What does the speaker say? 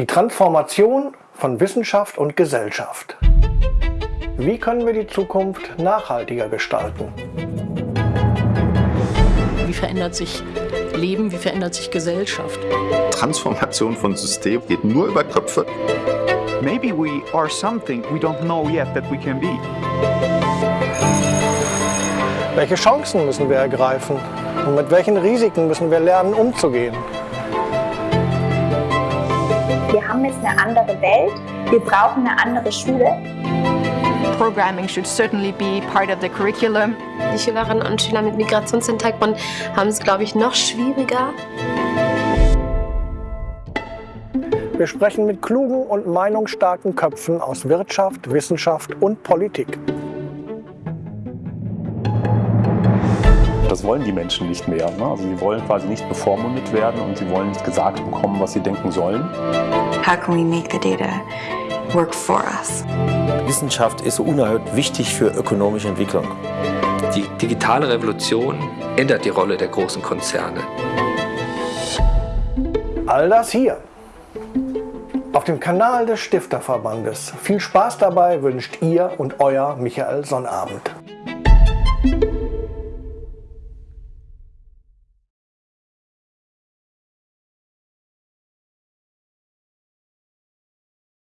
Die Transformation von Wissenschaft und Gesellschaft. Wie können wir die Zukunft nachhaltiger gestalten? Wie verändert sich Leben, wie verändert sich Gesellschaft? Transformation von System geht nur über Köpfe. Maybe we are something we don't know yet that we can be. Welche Chancen müssen wir ergreifen? Und mit welchen Risiken müssen wir lernen, umzugehen? Wir haben jetzt eine andere Welt. Wir brauchen eine andere Schule. Programming should certainly be part of the curriculum. Die Schülerinnen und Schüler mit Migrationshintergrund haben es, glaube ich, noch schwieriger. Wir sprechen mit klugen und meinungsstarken Köpfen aus Wirtschaft, Wissenschaft und Politik. Wollen die Menschen nicht mehr. Ne? Also sie wollen quasi nicht bevormundet werden und sie wollen nicht gesagt bekommen, was sie denken sollen. How can we make the data work for us? Wissenschaft ist unerhört wichtig für ökonomische Entwicklung. Die digitale Revolution ändert die Rolle der großen Konzerne. All das hier auf dem Kanal des Stifterverbandes. Viel Spaß dabei wünscht ihr und euer Michael Sonnabend.